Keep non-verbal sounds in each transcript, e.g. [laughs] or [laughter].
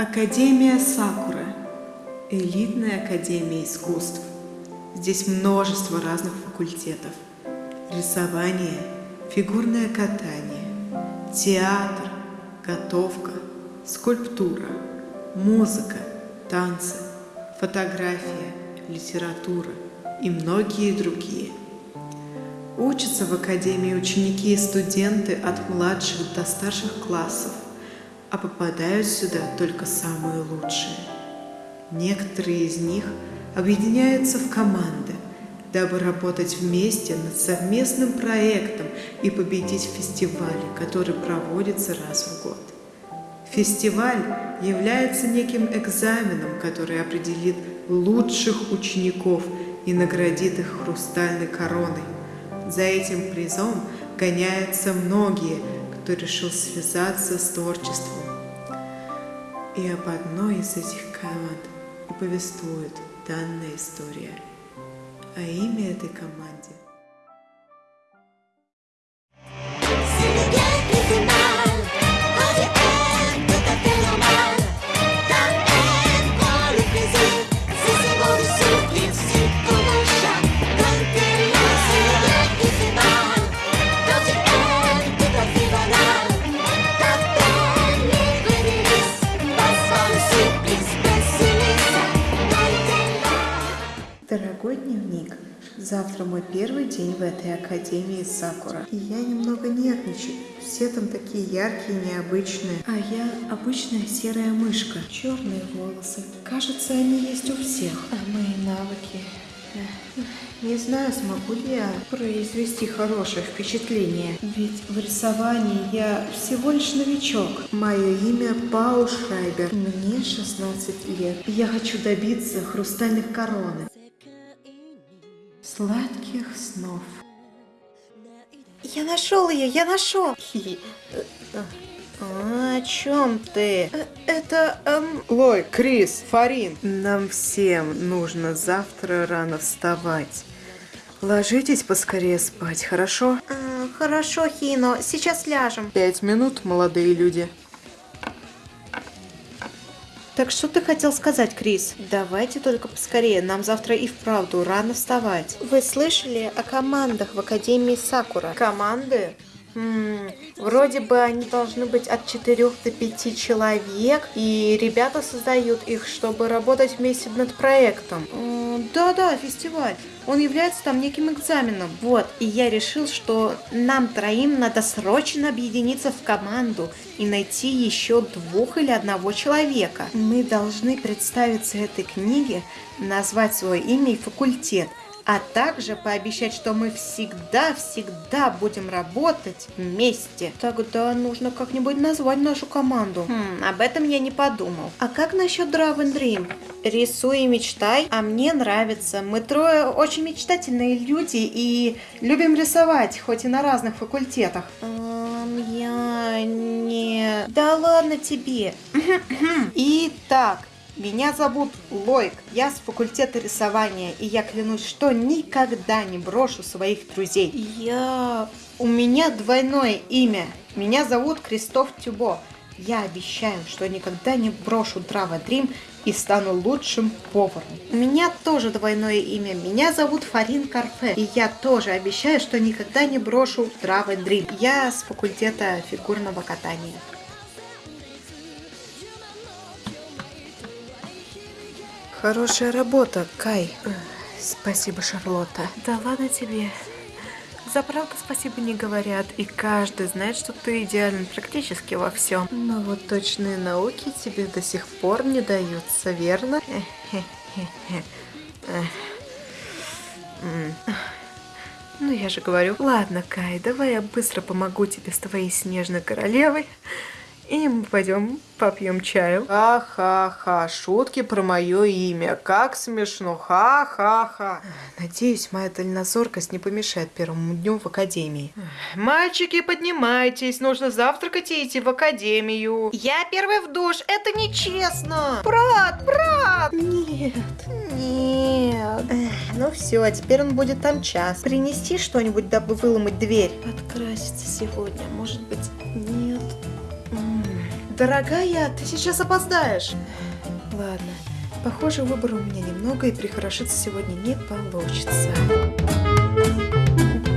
Академия Сакура. Элитная академия искусств. Здесь множество разных факультетов. Рисование, фигурное катание, театр, готовка, скульптура, музыка, танцы, фотография, литература и многие другие. Учатся в академии ученики и студенты от младших до старших классов – а попадают сюда только самые лучшие. Некоторые из них объединяются в команды, дабы работать вместе над совместным проектом и победить в фестивале, который проводится раз в год. Фестиваль является неким экзаменом, который определит лучших учеников и наградит их хрустальной короной. За этим призом гоняются многие, кто решил связаться с творчеством. И об одной из этих команд и повествует данная история. А имя этой команде завтра мой первый день в этой академии Сакура. И я немного нервничаю. Все там такие яркие, необычные. А я обычная серая мышка. Черные волосы. Кажется, они есть у всех. А мои навыки... Не знаю, смогу ли я произвести хорошее впечатление. Ведь в рисовании я всего лишь новичок. Мое имя Пау Шрайбер. Мне 16 лет. Я хочу добиться хрустальных короны. Сладких снов. Я нашел ее, я нашел. А, о чем ты? Это... Эм... Лой, Крис, Фарин, нам всем нужно завтра рано вставать. Ложитесь поскорее спать, хорошо? А, хорошо, Хино, сейчас ляжем. Пять минут, молодые люди. Так что ты хотел сказать, Крис? Давайте только поскорее, нам завтра и вправду рано вставать. Вы слышали о командах в Академии Сакура? Команды? Вроде бы они должны быть от 4 до 5 человек, и ребята создают их, чтобы работать вместе над проектом. Да-да, фестиваль. Он является там неким экзаменом. Вот, и я решил, что нам троим надо срочно объединиться в команду и найти еще двух или одного человека. Мы должны представиться этой книге, назвать свое имя и факультет – а также пообещать, что мы всегда-всегда будем работать вместе. Тогда нужно как-нибудь назвать нашу команду. Хм, об этом я не подумал. А как насчет Draven Dream? Рисуй и мечтай, а мне нравится. Мы трое очень мечтательные люди и любим рисовать, хоть и на разных факультетах. Эм, я не... Да ладно тебе. Итак, меня зовут Лойк, я с факультета рисования, и я клянусь, что никогда не брошу своих друзей. Я... У меня двойное имя. Меня зовут Кристоф Тюбо. Я обещаю, что никогда не брошу Драва Дрим и стану лучшим поваром. У меня тоже двойное имя. Меня зовут Фарин Карфе. И я тоже обещаю, что никогда не брошу Драва Дрим. Я с факультета фигурного катания. Хорошая работа, Кай. Спасибо, Шарлотта. Да ладно тебе. За правду спасибо не говорят, и каждый знает, что ты идеален практически во всем. Но вот точные науки тебе до сих пор не даются, верно? Ну, я же говорю. Ладно, Кай, давай я быстро помогу тебе с твоей снежной королевой. И мы пойдем попьем чаю. Ха-ха-ха, шутки про мое имя. Как смешно. Ха-ха-ха. Надеюсь, моя дальнозоркость не помешает первому дню в академии. Мальчики, поднимайтесь. Нужно завтракать и идти в академию. Я первый в душ. Это нечестно. Брат, брат. Нет. Нет. Эх, ну все, а теперь он будет там час. Принести что-нибудь, дабы выломать дверь. Подкраситься сегодня. Может быть, нет. Дорогая, ты сейчас опоздаешь. Ладно, похоже, выбора у меня немного, и прихорошиться сегодня не получится.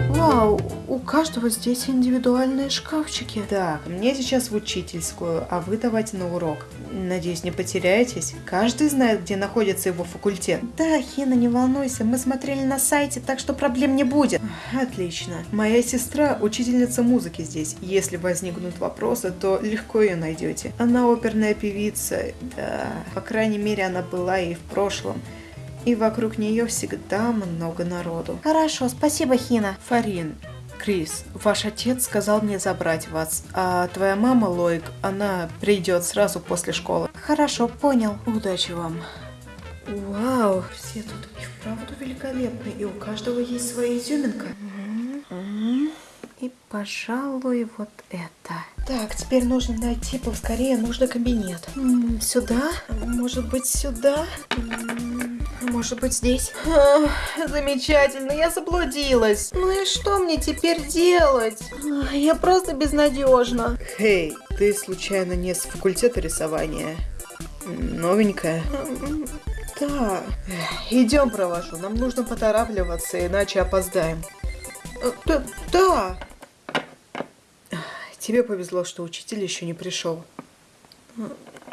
Вау, у каждого здесь индивидуальные шкафчики. Так, мне сейчас в учительскую, а вы давайте на урок. Надеюсь, не потеряетесь. Каждый знает, где находится его факультет. Да, Хина, не волнуйся, мы смотрели на сайте, так что проблем не будет. Отлично. Моя сестра учительница музыки здесь. Если возникнут вопросы, то легко ее найдете. Она оперная певица, да. По крайней мере, она была и в прошлом. И вокруг нее всегда много народу. Хорошо, спасибо, Хина. Фарин, Крис, ваш отец сказал мне забрать вас, а твоя мама, Лоик, она придет сразу после школы. Хорошо, понял. Удачи вам. Вау, все тут и вправду великолепны, и у каждого есть своя изюминка. И, пожалуй, вот это. Так, теперь нужно найти поскорее нужный кабинет. Сюда? Может быть, сюда? М, Может быть, здесь? А, Замечательно, я заблудилась. Ну и что мне теперь делать? А, Я просто безнадежна. Хей, ты случайно не с факультета рисования? Новенькая? Да. Идем, провожу. Нам нужно поторапливаться, иначе опоздаем. Э, Да, да. Тебе повезло, что учитель еще не пришел.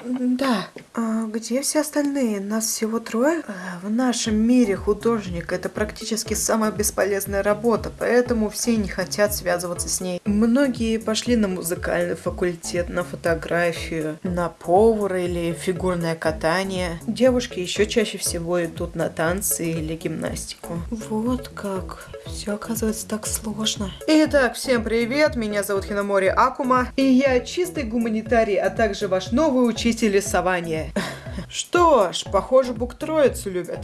Да. А где все остальные? Нас всего трое? А, В нашем мире художник это практически самая бесполезная работа, поэтому все не хотят связываться с ней. Многие пошли на музыкальный факультет, на фотографию, на повара или фигурное катание. Девушки еще чаще всего идут на танцы или гимнастику. Вот как. Все оказывается так сложно. Итак, всем привет, меня зовут Хиномори Акума, и я чистый гуманитарий, а также ваш новый учитель рисования. Что ж, похоже, Бук Троицу любят.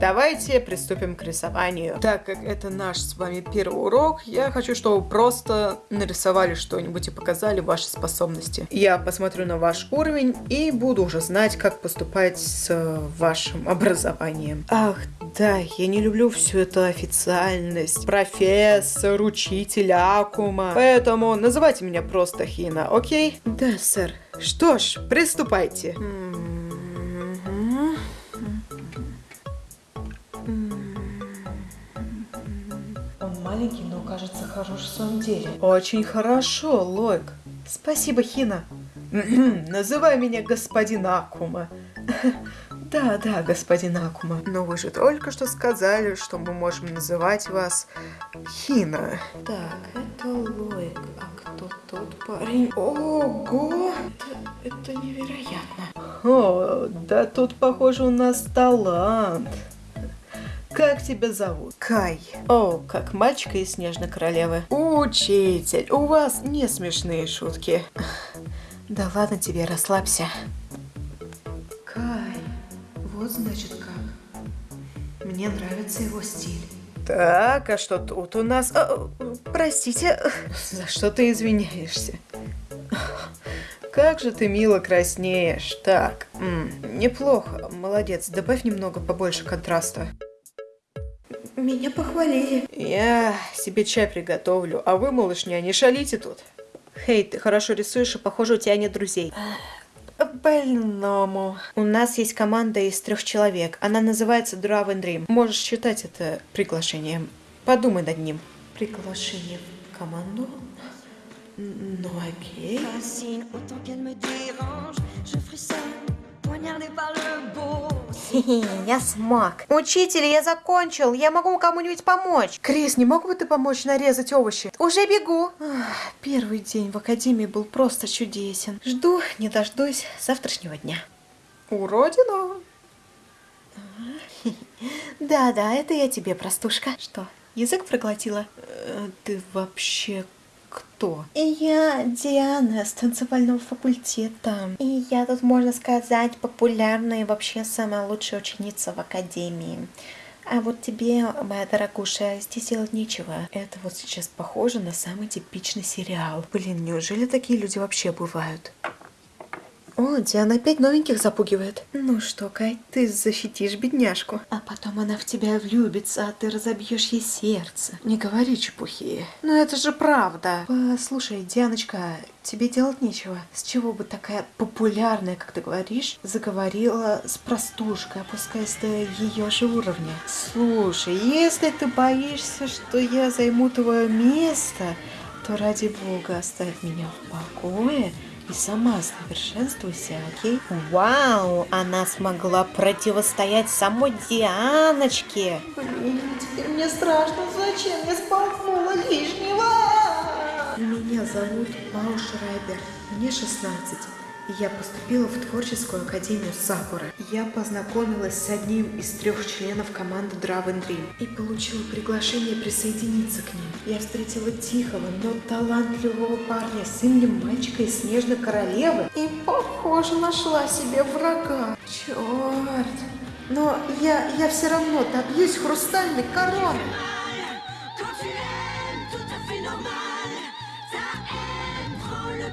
Давайте приступим к рисованию. Так как это наш с вами первый урок, я хочу, чтобы вы просто нарисовали что-нибудь и показали ваши способности. Я посмотрю на ваш уровень и буду уже знать, как поступать с вашим образованием. Ах, да, я не люблю всю эту официальность. Профессор, учитель, Акума. Поэтому называйте меня просто Хина, окей? Да, сэр. Что ж, приступайте. Он маленький, но кажется хорош в своем деле. Очень хорошо, Лойк. Спасибо, Хина. [clears throat] Называй меня господин Акума. Да, да, господин Акума. Но вы же только что сказали, что мы можем называть вас Хина. Так, это Лойк. А кто тот парень? Ого! Это, это невероятно. О, да тут, похоже, у нас талант. Как тебя зовут? Кай. О, как мальчика из Снежной Королевы. Учитель, у вас не смешные шутки. Да ладно тебе, расслабься. Вот значит как. Мне нравится его стиль. Так, а что тут у нас? А, простите, за что ты извиняешься? Как же ты мило краснеешь. Так, м, неплохо, молодец. Добавь немного побольше контраста. Меня похвалили. Я себе чай приготовлю, а вы, малышня, не шалите тут. Хей, ты хорошо рисуешь, и похоже, у тебя нет друзей. Больному. У нас есть команда из трех человек. Она называется Draw and Dream. Можешь считать это приглашением. Подумай над ним. Приглашение в команду? Ну окей. [laughs] Я смог. Учитель, я закончил. Я могу кому-нибудь помочь. Крис, не мог бы ты помочь нарезать овощи? Уже бегу. Первый день в академии был просто чудесен. Жду, не дождусь завтрашнего дня. Уродина. [laughs] Да-да, это я тебе, простушка. Что, язык проглотила? Э, Ты вообще кто? Я Диана с танцевального факультета. И я тут, можно сказать, популярная и вообще самая лучшая ученица в академии. А вот тебе, моя дорогуша, здесь делать нечего. Это вот сейчас похоже на самый типичный сериал. Блин, неужели такие люди вообще бывают? О, Диана опять новеньких запугивает. Ну что, Кай, ты защитишь бедняжку. А потом она в тебя влюбится, а ты разобьешь ей сердце. Не говори чепухи. Ну это же правда. Послушай, Дианочка, тебе делать нечего. С чего бы такая популярная, как ты говоришь, заговорила с простушкой, опускаясь до ее же уровня? Слушай, если ты боишься, что я займу твое место, то ради бога оставь меня в покое и сама совершенствуйся, окей? Вау, она смогла противостоять самой Дианочке. Блин, теперь мне страшно. Зачем я сболтнула лишнего? Меня зовут Пау Шрайбер. Мне 16. Я поступила в творческую академию Сакуры. Я познакомилась с одним из трех членов команды Draven Dream и получила приглашение присоединиться к ним. Я встретила тихого, но талантливого парня с именем мальчика из Снежной Королевы и, похоже, нашла себе врага. Черт. Но я, я все равно добьюсь хрустальной короны.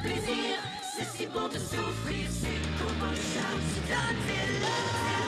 Plaisir people de souffrir, c'est qu'on chance, chante, c'est